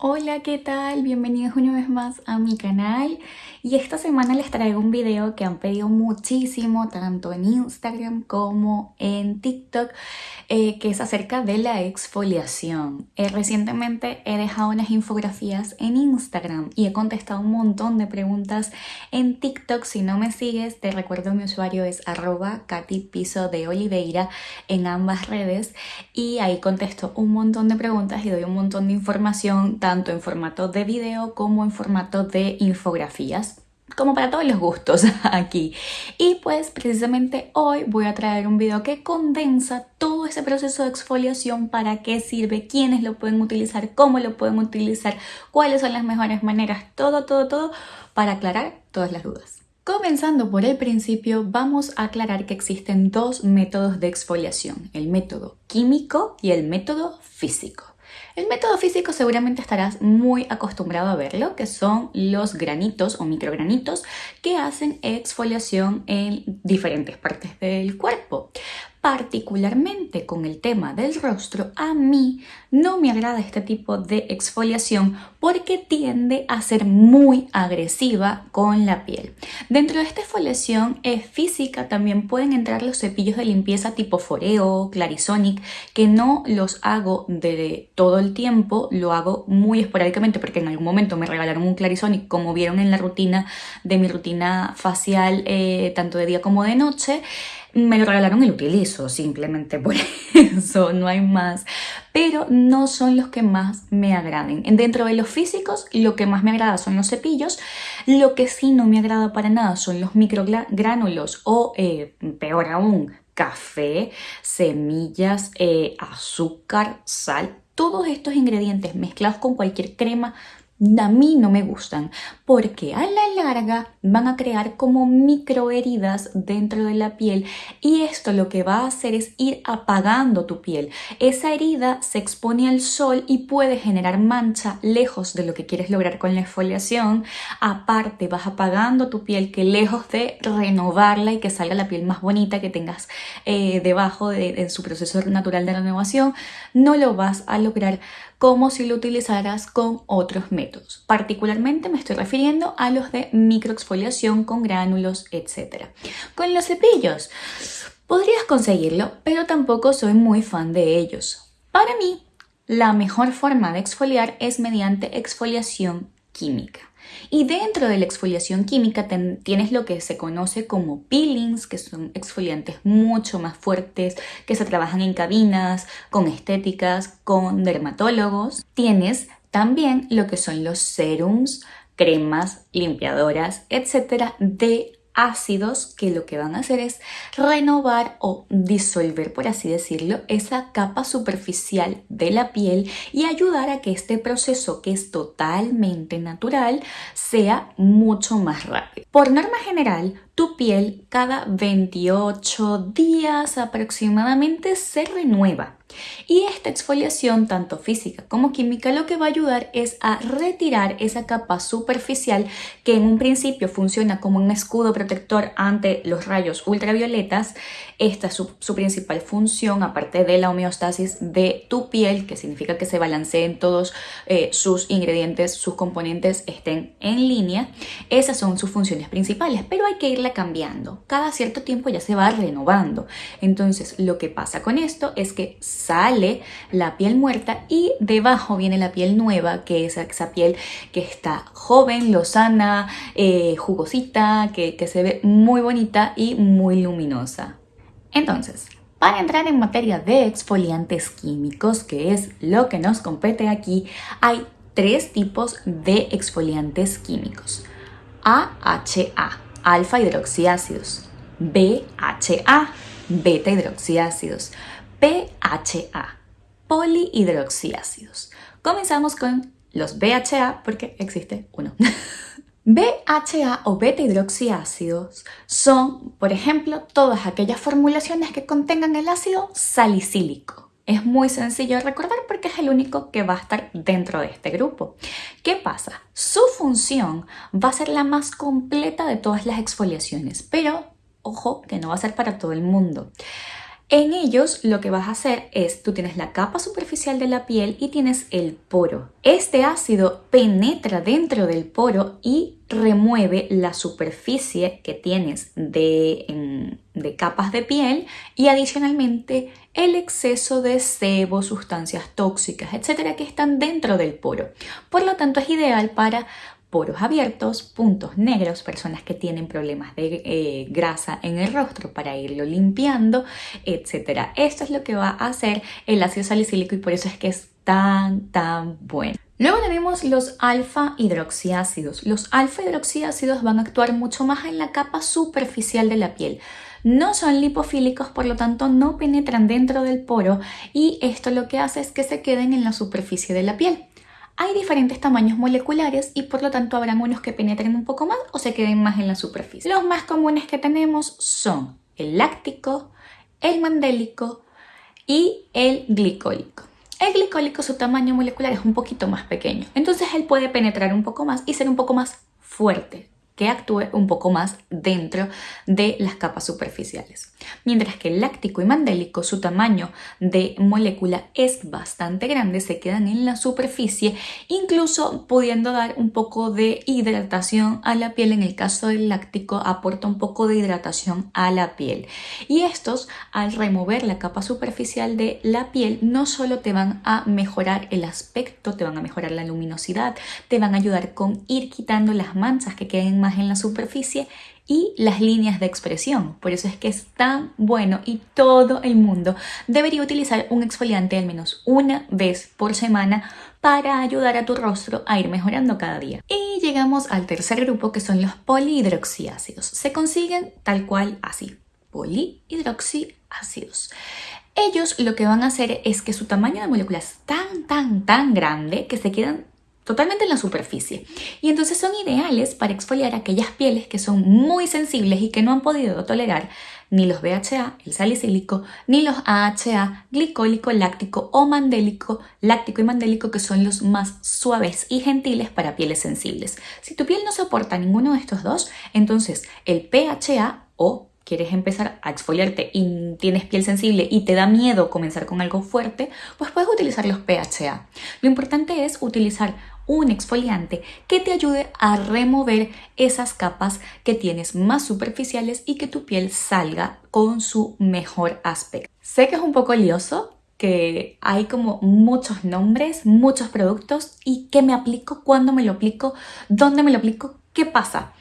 Hola, ¿qué tal? Bienvenidos una vez más a mi canal y esta semana les traigo un video que han pedido muchísimo tanto en Instagram como en TikTok eh, que es acerca de la exfoliación. Eh, recientemente he dejado unas infografías en Instagram y he contestado un montón de preguntas en TikTok. Si no me sigues, te recuerdo mi usuario es arroba Piso de Oliveira en ambas redes y ahí contesto un montón de preguntas y doy un montón de información tanto en formato de video como en formato de infografías como para todos los gustos aquí. Y pues precisamente hoy voy a traer un video que condensa todo ese proceso de exfoliación, para qué sirve, quiénes lo pueden utilizar, cómo lo pueden utilizar, cuáles son las mejores maneras, todo, todo, todo, para aclarar todas las dudas. Comenzando por el principio, vamos a aclarar que existen dos métodos de exfoliación, el método químico y el método físico. El método físico seguramente estarás muy acostumbrado a verlo, que son los granitos o microgranitos que hacen exfoliación en diferentes partes del cuerpo particularmente con el tema del rostro, a mí no me agrada este tipo de exfoliación porque tiende a ser muy agresiva con la piel. Dentro de esta exfoliación es física también pueden entrar los cepillos de limpieza tipo Foreo, Clarisonic, que no los hago de todo el tiempo, lo hago muy esporádicamente porque en algún momento me regalaron un Clarisonic como vieron en la rutina de mi rutina facial eh, tanto de día como de noche me lo regalaron y lo utilizo simplemente por eso, no hay más. Pero no son los que más me agraden. Dentro de los físicos, lo que más me agrada son los cepillos. Lo que sí no me agrada para nada son los microgránulos o, eh, peor aún, café, semillas, eh, azúcar, sal. Todos estos ingredientes mezclados con cualquier crema a mí no me gustan porque a la larga van a crear como microheridas dentro de la piel y esto lo que va a hacer es ir apagando tu piel. Esa herida se expone al sol y puede generar mancha lejos de lo que quieres lograr con la exfoliación. Aparte vas apagando tu piel que lejos de renovarla y que salga la piel más bonita que tengas eh, debajo de, de su proceso natural de renovación, no lo vas a lograr como si lo utilizaras con otros métodos. Particularmente me estoy refiriendo a los de microexfoliación con gránulos, etc. Con los cepillos, podrías conseguirlo, pero tampoco soy muy fan de ellos. Para mí, la mejor forma de exfoliar es mediante exfoliación química. Y dentro de la exfoliación química tienes lo que se conoce como peelings, que son exfoliantes mucho más fuertes, que se trabajan en cabinas, con estéticas, con dermatólogos. Tienes también lo que son los serums, cremas, limpiadoras, etcétera, de ácidos que lo que van a hacer es renovar o disolver, por así decirlo, esa capa superficial de la piel y ayudar a que este proceso, que es totalmente natural, sea mucho más rápido. Por norma general, tu piel cada 28 días aproximadamente se renueva. Y esta exfoliación, tanto física como química, lo que va a ayudar es a retirar esa capa superficial que en un principio funciona como un escudo protector ante los rayos ultravioletas. Esta es su, principal función, aparte de la homeostasis de tu piel, que significa que se balanceen todos eh, sus ingredientes, sus componentes estén en línea. Esas son sus funciones principales, pero hay que cambiando. Cada cierto tiempo ya se va renovando. Entonces, lo que pasa con esto es que sale la piel muerta y debajo viene la piel nueva, que es esa piel que está joven, lozana, eh, jugosita, que, que se ve muy bonita y muy luminosa. Entonces, para entrar en materia de exfoliantes químicos, que es lo que nos compete aquí, hay tres tipos de exfoliantes químicos. AHA, alfa hidroxiácidos, BHA, beta hidroxiácidos, PHA, polihidroxiácidos. Comenzamos con los BHA porque existe uno. BHA o beta hidroxiácidos son, por ejemplo, todas aquellas formulaciones que contengan el ácido salicílico. Es muy sencillo de recordar porque es el único que va a estar dentro de este grupo. ¿Qué pasa? Su función va a ser la más completa de todas las exfoliaciones, pero ojo que no va a ser para todo el mundo. En ellos lo que vas a hacer es, tú tienes la capa superficial de la piel y tienes el poro. Este ácido penetra dentro del poro y remueve la superficie que tienes de, capas de piel y adicionalmente el exceso de sebo, sustancias tóxicas, etcétera, que están dentro del poro. Por lo tanto, es ideal para poros abiertos, puntos negros, personas que tienen problemas de eh, grasa en el rostro para irlo limpiando, etc. Esto es lo que va a hacer el ácido salicílico y por eso es que es tan, tan bueno. Luego tenemos los alfa hidroxiácidos. Los alfa hidroxiácidos van a actuar mucho más en la capa superficial de la piel. No son lipofílicos, por lo tanto no penetran dentro del poro y esto lo que hace es que se queden en la superficie de la piel. Hay diferentes tamaños moleculares y por lo tanto habrán unos que penetren un poco más o se queden más en la superficie. Los más comunes que tenemos son el láctico, el mandélico y el glicólico. El glicólico, su tamaño molecular es un poquito más pequeño, entonces él puede penetrar un poco más y ser un poco más fuerte, que actúe un poco más dentro de las capas superficiales. Mientras que el láctico y mandélico, su tamaño de molécula es bastante grande, se quedan en la superficie, incluso pudiendo dar un poco de hidratación a la piel. En el caso del láctico, aporta un poco de hidratación a la piel. Y estos, al remover la capa superficial de la piel, no solo te van a mejorar el aspecto, te van a mejorar la luminosidad, te van a ayudar con ir quitando las manchas que queden más en la superficie y las líneas de expresión. Por eso es que es tan bueno y todo el mundo debería utilizar un exfoliante al menos una vez por semana para ayudar a tu rostro a ir mejorando cada día. Y llegamos al tercer grupo que son los polihidroxiácidos. Se consiguen tal cual así, polihidroxiácidos. Ellos lo que van a hacer es que su tamaño de molécula es tan, tan, tan grande que se quedan totalmente en la superficie. Y entonces son ideales para exfoliar aquellas pieles que son muy sensibles y que no han podido tolerar ni los BHA, el salicílico, ni los AHA, glicólico, láctico o mandélico, láctico y mandélico, que son los más suaves y gentiles para pieles sensibles. Si tu piel no soporta ninguno de estos dos, entonces el PHA o quieres empezar a exfoliarte y tienes piel sensible y te da miedo comenzar con algo fuerte, pues puedes utilizar los PHA. Lo importante es utilizar un exfoliante que te ayude a remover esas capas que tienes más superficiales y que tu piel salga con su mejor aspecto. Sé que es un poco lioso, que hay como muchos nombres, muchos productos y qué me aplico, cuándo me lo aplico, dónde me lo aplico, qué pasa.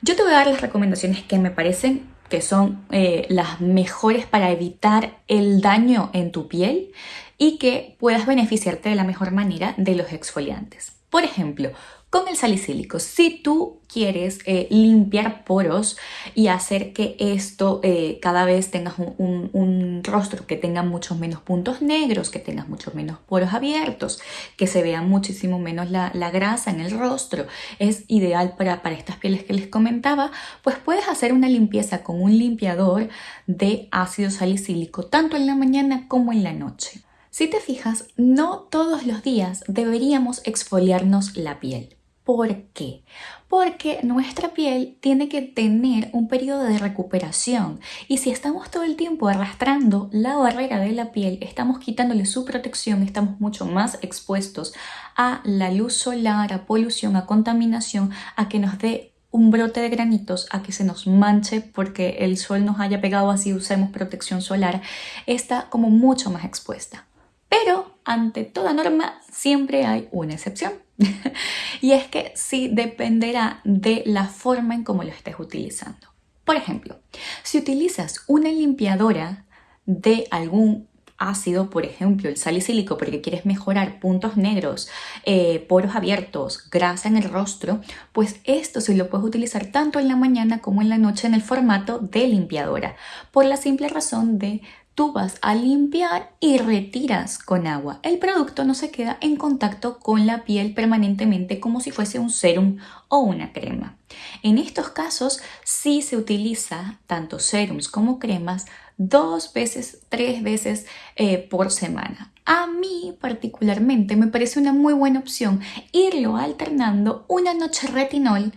Yo te voy a dar las recomendaciones que me parecen que son eh, las mejores para evitar el daño en tu piel y que puedas beneficiarte de la mejor manera de los exfoliantes. Por ejemplo, con el salicílico, si tú quieres eh, limpiar poros y hacer que esto eh, cada vez tengas un, rostro que tenga muchos menos puntos negros, que tengas muchos menos poros abiertos, que se vea muchísimo menos la, grasa en el rostro, es ideal para, para estas pieles que les comentaba, pues puedes hacer una limpieza con un limpiador de ácido salicílico tanto en la mañana como en la noche. Si te fijas, no todos los días deberíamos exfoliarnos la piel. ¿Por qué? Porque nuestra piel tiene que tener un periodo de recuperación y si estamos todo el tiempo arrastrando la barrera de la piel, estamos quitándole su protección, estamos mucho más expuestos a la luz solar, a polución, a contaminación, a que nos dé un brote de granitos, a que se nos manche porque el sol nos haya pegado así usemos protección solar, está como mucho más expuesta. Pero ante toda norma siempre hay una excepción. y es que sí dependerá de la forma en cómo lo estés utilizando. Por ejemplo, si utilizas una limpiadora de algún ácido, por ejemplo el salicílico, porque quieres mejorar puntos negros, eh, poros abiertos, grasa en el rostro, pues esto se lo puedes utilizar tanto en la mañana como en la noche en el formato de limpiadora, por la simple razón de tú vas a limpiar y retiras con agua. El producto no se queda en contacto con la piel permanentemente como si fuese un serum o una crema. En estos casos sí se utiliza tanto serums como cremas dos veces, tres veces eh, por semana. A mí particularmente me parece una muy buena opción irlo alternando una noche retinol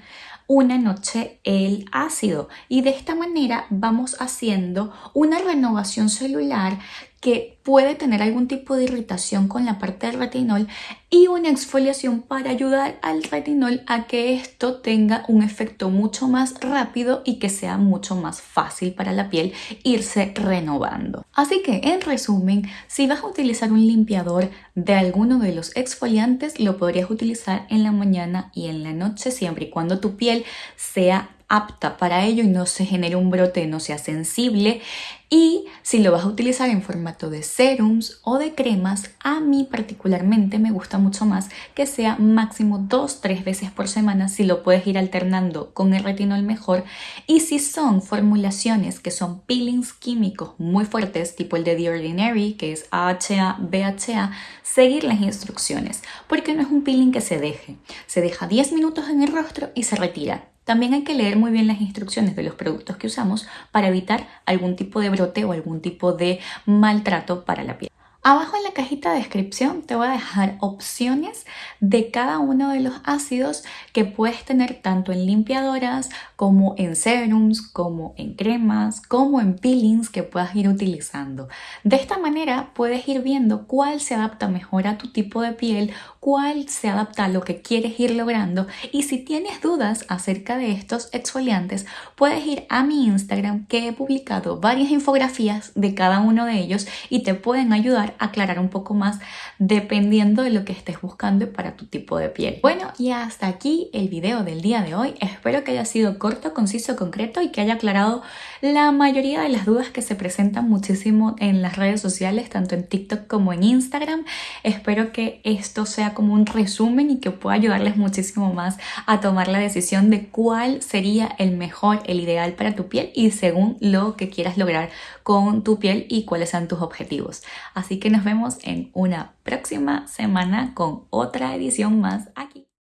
una noche el ácido. Y de esta manera vamos haciendo una renovación celular que puede tener algún tipo de irritación con la parte del retinol y una exfoliación para ayudar al retinol a que esto tenga un efecto mucho más rápido y que sea mucho más fácil para la piel irse renovando. Así que en resumen, si vas a utilizar un limpiador de alguno de los exfoliantes, lo podrías utilizar en la mañana y en la noche siempre y cuando tu piel sea apta para ello y no se genere un brote, no sea sensible. Y si lo vas a utilizar en formato de serums o de cremas, a mí particularmente me gusta mucho más que sea máximo 2-3 veces por semana si lo puedes ir alternando con el retinol mejor. Y si son formulaciones que son peelings químicos muy fuertes, tipo el de The Ordinary, que es AHA, BHA, seguir las instrucciones, porque no es un peeling que se deje. Se deja 10 minutos en el rostro y se retira. También hay que leer muy bien las instrucciones de los productos que usamos para evitar algún tipo de brote o algún tipo de maltrato para la piel. Abajo en la cajita de descripción te voy a dejar opciones de cada uno de los ácidos que puedes tener tanto en limpiadoras como en serums, como en cremas, como en peelings que puedas ir utilizando. De esta manera puedes ir viendo cuál se adapta mejor a tu tipo de piel, cuál se adapta a lo que quieres ir logrando y si tienes dudas acerca de estos exfoliantes puedes ir a mi Instagram que he publicado varias infografías de cada uno de ellos y te pueden ayudar aclarar un poco más dependiendo de lo que estés buscando para tu tipo de piel. Bueno, y hasta aquí el video del día de hoy. Espero que haya sido corto, conciso, concreto y que haya aclarado la mayoría de las dudas que se presentan muchísimo en las redes sociales, tanto en TikTok como en Instagram. Espero que esto sea como un resumen y que pueda ayudarles muchísimo más a tomar la decisión de cuál sería el mejor, el ideal para tu piel y según lo que quieras lograr con tu piel y cuáles sean tus objetivos. Así que nos vemos en una próxima semana con otra edición más aquí.